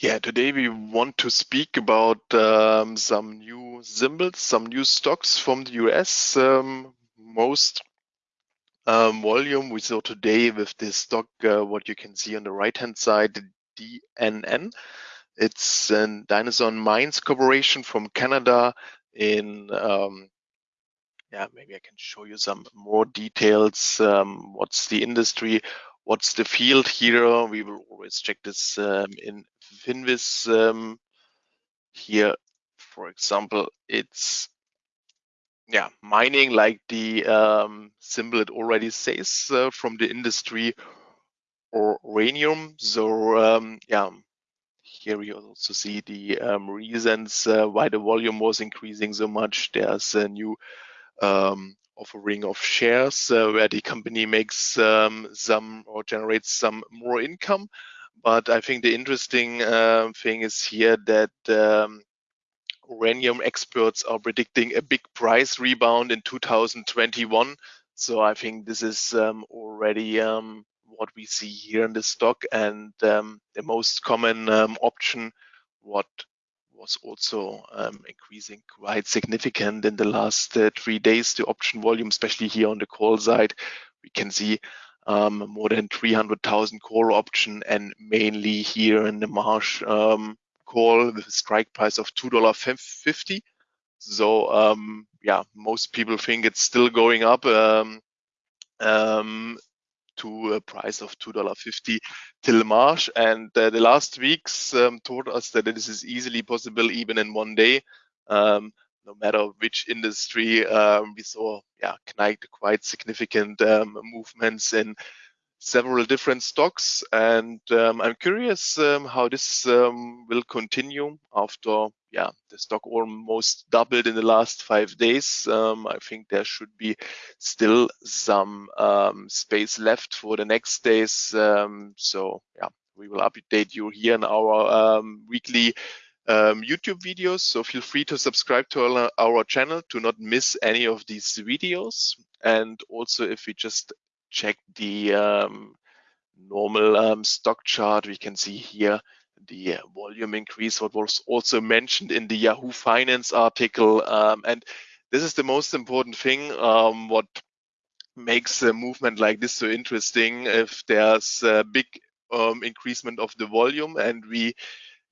Yeah, today we want to speak about um, some new symbols, some new stocks from the US. Um, most um, volume we saw today with this stock, uh, what you can see on the right hand side, DNN. It's a Denison Mines Corporation from Canada in um, yeah, maybe I can show you some more details. Um, what's the industry? What's the field here? We will always check this um, in Finviz um, here, for example, it's yeah mining like the um, symbol it already says uh, from the industry or uranium. So um, yeah, here you also see the um, reasons uh, why the volume was increasing so much. There's a new um, offering of shares uh, where the company makes um, some or generates some more income. But I think the interesting uh, thing is here that um, uranium experts are predicting a big price rebound in 2021. So I think this is um, already um, what we see here in the stock and um, the most common um, option, what was also um, increasing quite significant in the last uh, three days, the option volume, especially here on the call side. We can see um, more than 300,000 call option and mainly here in the March um, call with a strike price of $2.50. So um, yeah, most people think it's still going up um, um, to a price of $2.50 till March. And uh, the last weeks um, told us that this is easily possible even in one day. Um, no matter which industry, um, we saw yeah quite, quite significant um, movements in several different stocks. And um, I'm curious um, how this um, will continue after yeah the stock almost doubled in the last five days. Um, I think there should be still some space left for the next days. so yeah, we will update you here in our weekly um, YouTube videos. So feel free to subscribe to our, our, channel to not miss any of these videos. And also if we just check the um, normal um, stock chart, we can see here the volume increase, what was also mentioned in the Yahoo Finance article. Um, and this is the most important thing, um, what makes a movement like this so interesting. If there's a big um, increasement of the volume and we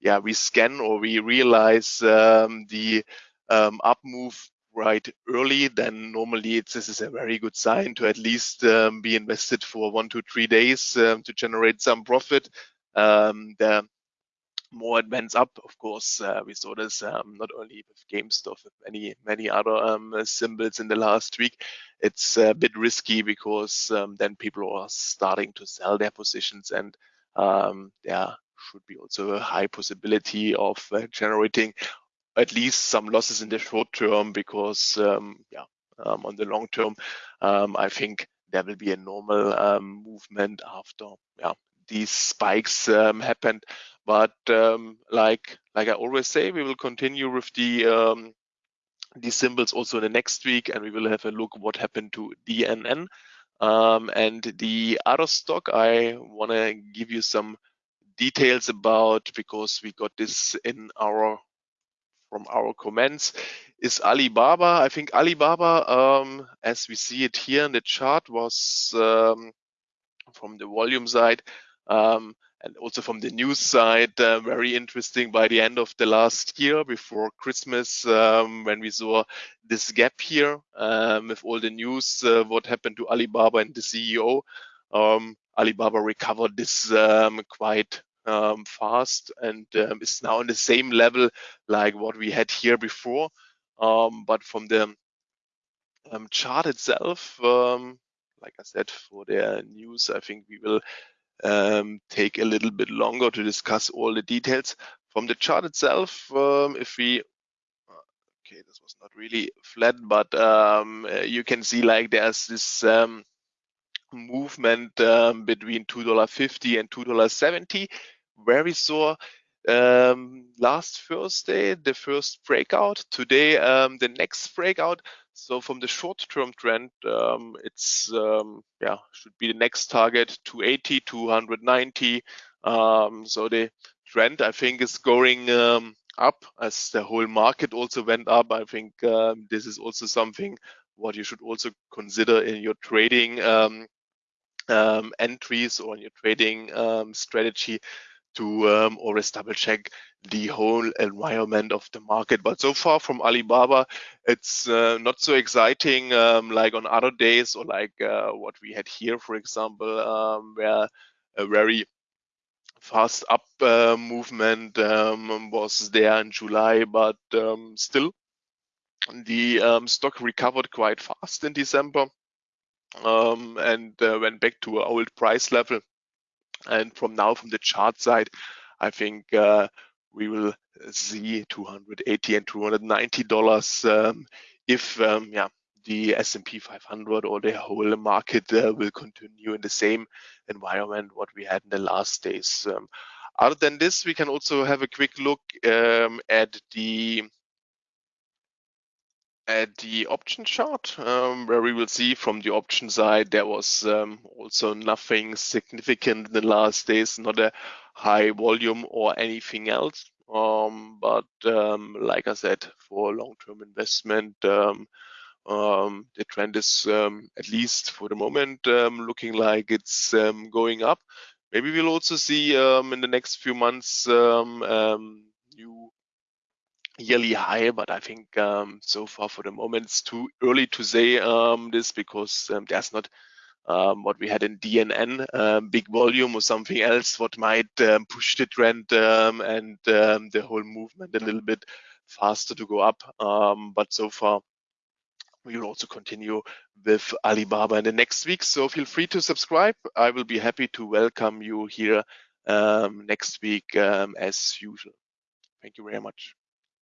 yeah, we scan or we realize um, the um, up move right early, then normally it's, this is a very good sign to at least um, be invested for one to three days um, to generate some profit. Um, the more went up, of course, uh, we saw this not only with GameStop, with many many other um, symbols in the last week. It's a bit risky because um, then people are starting to sell their positions and um, there should be also a high possibility of uh, generating at least some losses in the short term because um, yeah um, on the long term um, I think there will be a normal um, movement after yeah these spikes um, happened. But like like I always say we will continue with the these symbols also in the next week and we will have a look what happened to DNN um, and the other stock I want to give you some details about because we got this in our from our comments is Alibaba. I think Alibaba, um, as we see it here in the chart, was um, from the volume side um, and also from the news side, uh, very interesting by the end of the last year before Christmas, um, when we saw this gap here um, with all the news, uh, what happened to Alibaba and the CEO. Um, Alibaba recovered this quite um, fast and um, is now on the same level like what we had here before. Um, but from the um, chart itself, um, like I said, for the news, I think we will um, take a little bit longer to discuss all the details. From the chart itself, if we okay, this was not really flat, but um, you can see like there's this um, movement um, between $2.50 and $2.70 where we saw um, last Thursday the first breakout. Today um, the next breakout. So from the short-term trend, um, it's um, yeah should be the next target 280, 290. Um, so the trend, I think, is going um, up as the whole market also went up. I think this is also something what you should also consider in your trading um, entries or in your trading um, strategy to um, always double check the whole environment of the market. But so far from Alibaba, it's uh, not so exciting um, like on other days or like uh, what we had here, for example, um, where a very fast up uh, movement um, was there in July, but um, still the um, stock recovered quite fast in December and uh, went back to an old price level. And from now, from the chart side, I think uh, we will see 280 and 290 dollars um, if um, yeah the S&P 500 or the whole market uh, will continue in the same environment what we had in the last days. Um, other than this, we can also have a quick look um, at the at the option chart, um, where we will see from the option side there was um, also nothing significant in the last days, not a high volume or anything else. Um, but um, like I said, for long-term investment, um, um, the trend is at least for the moment looking like it's going up. Maybe we'll also see in the next few months new yearly high, but I think um, so far for the moment it's too early to say um, this because um, there's not um, what we had in DNN, um, big volume or something else, what might um, push the trend and the whole movement a little bit faster to go up. but so far, we will also continue with Alibaba in the next week. So feel free to subscribe. I will be happy to welcome you here next week as usual. Thank you very much.